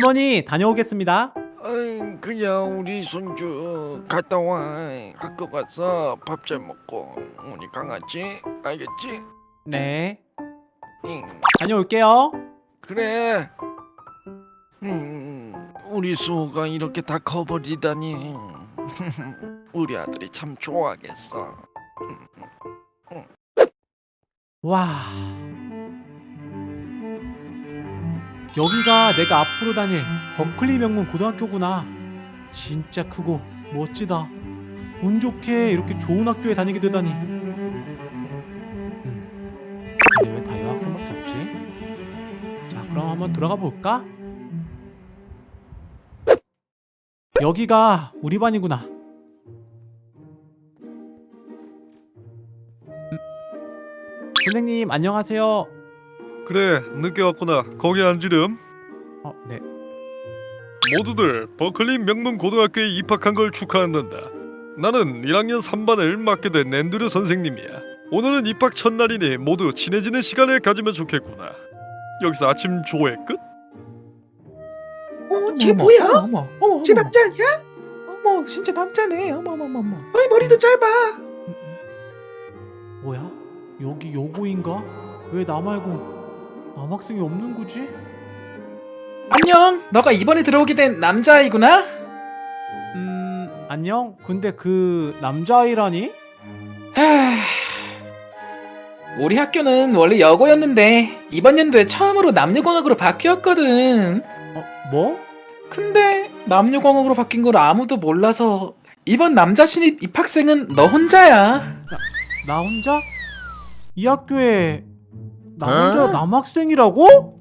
할머니 다녀오겠습니다. 어이, 그냥 우리 손주 갔다 와 학교 가서 밥 잘 먹고 우리 강아지 알겠지? 네. 응 다녀올게요. 그래 음 우리 수호가 이렇게 다 커버리다니 우리 아들이 참 좋아하겠어 와. 여기가 내가 앞으로 다닐 버클리 명문 고등학교구나. 진짜 크고 멋지다. 운 좋게 이렇게 좋은 학교에 다니게 되다니. 음. 근데 왜 다 여학생밖에 없지? 자, 그럼 한번 들어가 볼까? 여기가 우리 반이구나. 음. 선생님 안녕하세요. 그래 늦게 왔구나 거기 앉으렴 어, 네. 모두들 버클리 명문 고등학교에 입학한 걸 축하한단다 나는 1학년 3반을 맡게 된 앤드류 선생님이야 오늘은 입학 첫날이니 모두 친해지는 시간을 가지면 좋겠구나 여기서 아침 조회 끝? 어, 쟤 뭐야? 어머, 어머, 쟤 어머. 남자 아니야? 어머, 진짜 남자네. 어머, 어머, 어머, 어머. 어이 머리도 짧아. 뭐야? 여기 여고인가? 왜 나 말고 남학생이 없는 거지? 안녕. 너가 이번에 들어오게 된 남자아이구나. 음, 안녕? 근데 그 남자아이라니? 하... 우리 학교는 원래 여고였는데 이번 연도에 처음으로 남녀공학으로 바뀌었거든. 어, 뭐? 근데 남녀공학으로 바뀐 걸 아무도 몰라서 이번 남자 신입 입학생은 너 혼자야. 나 혼자? 이 학교에 나 혼자 남학생이라고?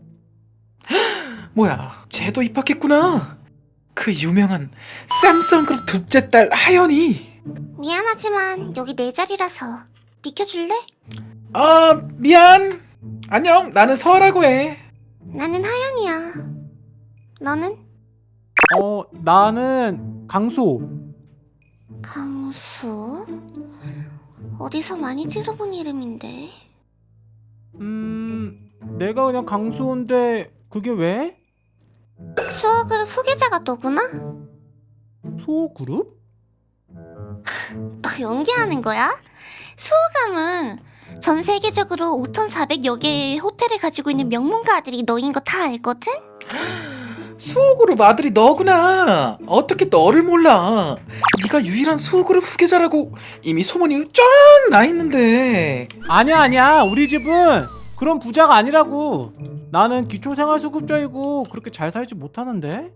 뭐야, 쟤도 입학했구나. 그 유명한 쌈성그룹 둘째 딸 하연이. 미안하지만 여기 내 자리라서 비켜줄래? 아, 미안. 안녕, 나는 서라고 해. 나는 하연이야. 너는? 어, 나는 강소. 강수? 어디서 많이 들어본 이름인데. 음, 내가 그냥 강소인데 그게 왜? 수어그룹 후계자가 너구나? 소그룹? 너 연기하는 거야? 수호감은 전 세계적으로 5,400여 개의 호텔을 가지고 있는 명문가들이 너인 거 다 알거든? 수호그룹 아들이 너구나. 어떻게 너를 몰라? 네가 유일한 수호그룹 후계자라고 이미 소문이 쫙 나 있는데. 아니야, 아니야. 우리 집은 그런 부자가 아니라고. 나는 기초생활수급자이고 그렇게 잘 살지 못하는데.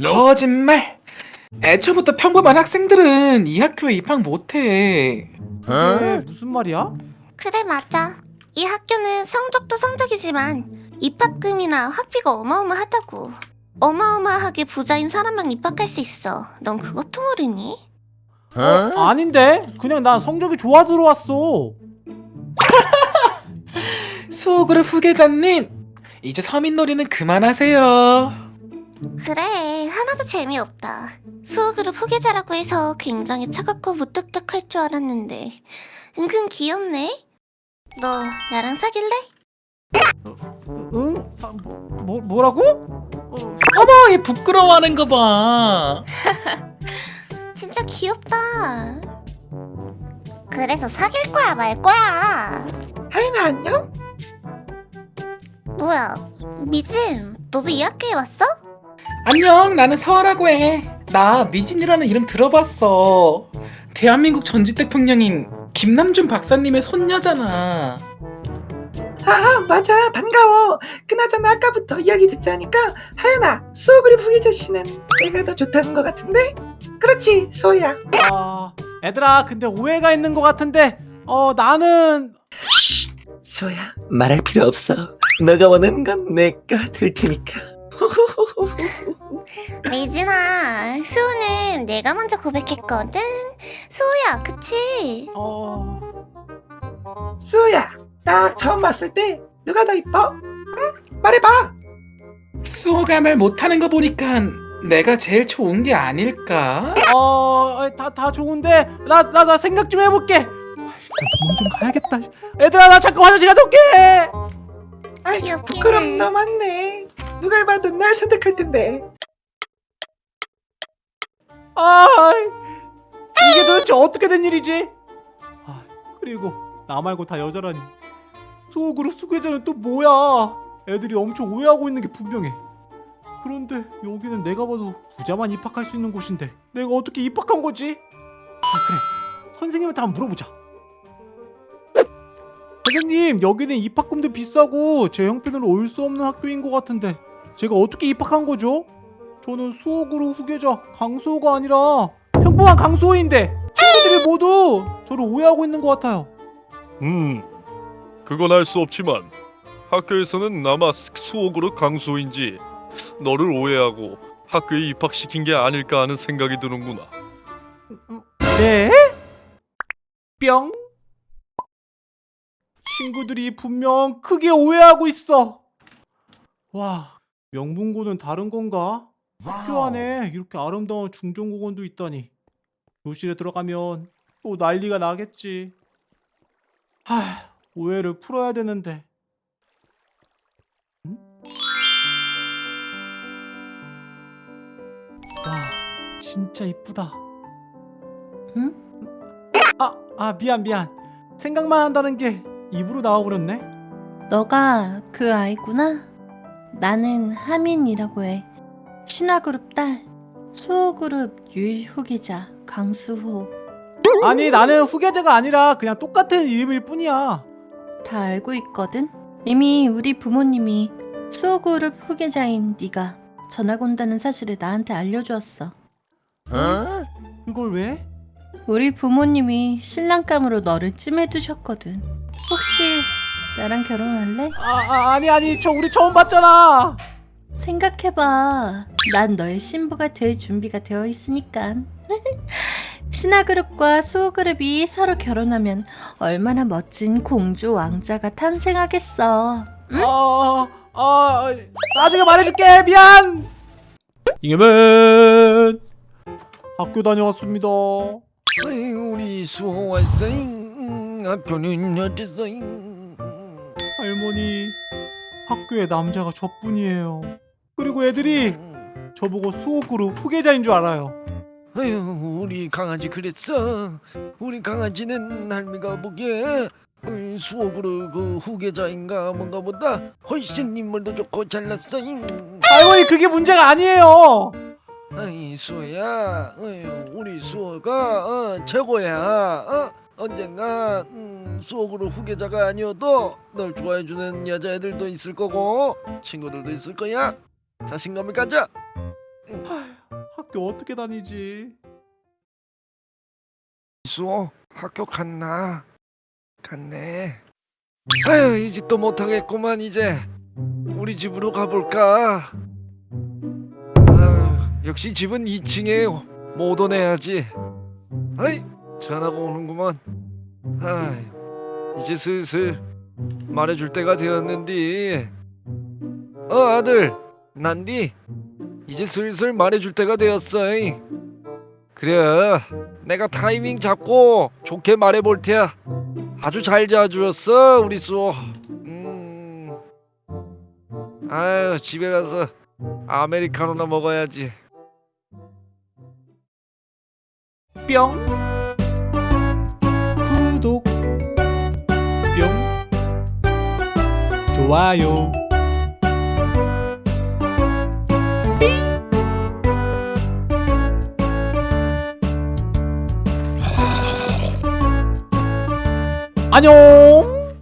거짓말. 애초부터 평범한 학생들은 이 학교에 입학 못해. 왜 무슨 말이야? 그래 맞아. 이 학교는 성적도 성적이지만 입학금이나 학비가 어마어마하다고. 어마어마하게 부자인 사람만 입학할 수 있어. 넌 그것도 모르니? 아닌데? 그냥 난 성적이 좋아 들어왔어. 수호그룹 후계자님, 이제 서민놀이는 그만하세요. 그래 하나도 재미없다. 수호그룹 후계자라고 해서 굉장히 차갑고 무뚝뚝할 줄 알았는데 은근 귀엽네. 너 나랑 사귈래? 응? 사, 뭐, 뭐라고? 어, 어머, 얘 부끄러워하는 거 봐. 진짜 귀엽다. 그래서 사귈 거야 말 거야? 하연아 안녕? 뭐야 미진 너도 이 학교에 왔어? 안녕, 나는 서라고 해. 나 미진이라는 이름 들어봤어. 대한민국 전직 대통령인 김남준 박사님의 손녀잖아. 아 맞아 반가워. 그나저나 아까부터 이야기 듣자니까 하연아 수호그룹 후계자 씨는 내가 더 좋다는 것 같은데? 그렇지 수호야. 아, 애들아, 근데 오해가 있는 것 같은데, 어, 나는 수호야 말할 필요 없어. 너가 원하는 건 내가 될 테니까. 미진아 수호는 내가 먼저 고백했거든. 수호야 그치? 어, 수호야 딱 처음 봤을 때 누가 더 이뻐? 응? 말해봐. 수호가 말 못하는 거 보니까 내가 제일 좋은 게 아닐까? 어, 다, 다 좋은데, 나, 나, 나 생각 좀 해볼게. 병원 좀 가야겠다. 애들아, 나 잠깐 화장실 갔다 올게. 귀엽긴 부끄럼 맞네. 누가 봐도 날 선택할 텐데. 아 이게 도대체 어떻게 된 일이지? 아 그리고 나 말고 다 여자라니 수호그룹 수괴자는 또 뭐야? 애들이 엄청 오해하고 있는 게 분명해. 그런데 여기는 내가 봐도 부자만 입학할 수 있는 곳인데 내가 어떻게 입학한 거지? 아 그래 선생님한테 한번 물어보자. 선생님 여기는 입학금도 비싸고 제 형편으로 올 수 없는 학교인 것 같은데 제가 어떻게 입학한 거죠? 저는 수호그룹 후계자 강수호가 아니라 평범한 강수호인데 친구들이 모두 저를 오해하고 있는 것 같아요. 음, 그건 알 수 없지만 학교에서는 아마 수호그룹 강수인지 너를 오해하고 학교에 입학시킨 게 아닐까 하는 생각이 드는구나. 네? 뿅? 친구들이 분명 크게 오해하고 있어. 와, 명문고는 다른 건가? 학교 안에 이렇게 아름다운 중종공원도 있다니. 교실에 들어가면 또 난리가 나겠지. 하, 오해를 풀어야 되는데. 응? 와, 진짜 이쁘다. 응? 아, 아 미안 미안. 생각만 한다는 게 입으로 나와버렸네. 너가 그 아이구나? 나는 하민이라고 해. 신화그룹 딸, 수호그룹 유일후계자 강수호. 아니 나는 후계자가 아니라 그냥 똑같은 이름일 뿐이야. 다 알고 있거든? 이미 우리 부모님이 수호그룹 후계자인 네가 전학 온다는 사실을 나한테 알려주었어. 그걸 왜? 우리 부모님이 신랑감으로 너를 찜해두셨거든. 혹시 나랑 결혼할래? 아, 아 아니 아니 저 우리 처음 봤잖아. 생각해봐. 난 너의 신부가 될 준비가 되어 있으니까. 신화그룹과 수호그룹이 서로 결혼하면 얼마나 멋진 공주 왕자가 탄생하겠어. 아, 아 나중에 말해줄게 미안. 잉여맨 학교 다녀왔습니다. 우리 수호 왔어잉. 학교는 어땠어잉? 할머니 학교에 남자가 저뿐이에요. 그리고 애들이 저보고 수호그룹 후계자인 줄 알아요. 아유, 우리 강아지 그랬어. 우리 강아지는 할미가 보기에 음, 수호그룹 그 후계자인가 뭔가 보다 훨씬 인물도 좋고 잘났어잉. 할머니 그게 문제가 아니에요. 아이 수호야, 어휴, 우리 수호가 어, 최고야. 어? 언젠가 음, 수호그룹 후계자가 아니어도 널 좋아해주는 여자애들도 있을 거고 친구들도 있을 거야. 자신감을 가져. 학교 어떻게 다니지? 수호 학교 갔나? 갔네. 아유 이 집도 못하겠구만 이제 우리 집으로 가볼까? 아유, 역시 집은 2층에 못 오네야지. 아이 전화가 오는구만. 아이 이제 슬슬 말해줄 때가 되었는디. 어 아들 난디 이제 슬슬 말해줄 때가 되었어. 이. 그래 내가 타이밍 잡고 좋게 말해볼 테야 아주 잘 자주었어 우리 쏘 음. 아유 집에 가서 아메리카노나 먹어야지 뿅 구독 뿅 좋아요 안녕